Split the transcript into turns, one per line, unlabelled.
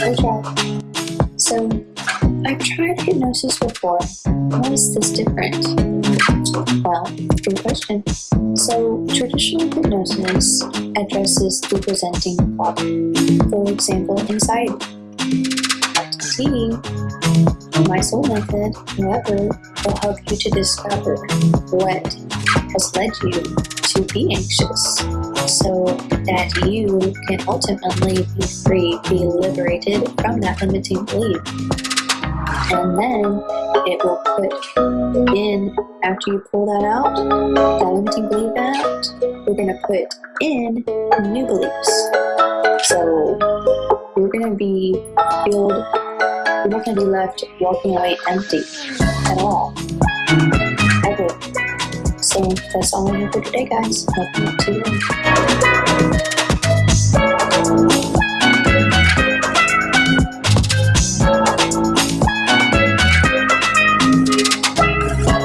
Okay. So, I've tried hypnosis before. Why is this different? Well, good question. So, traditional hypnosis addresses the presenting problem. For example, anxiety. See, my soul method, however, will help you to discover what has led you to be anxious. So that you can ultimately be free, be liberated from that limiting belief. And then it will put in, after you pull that out, that limiting belief out, we're going to put in new beliefs. So you're going to be filled, you're not going to be left walking away empty at all. That's all I have for today, guys. Welcome to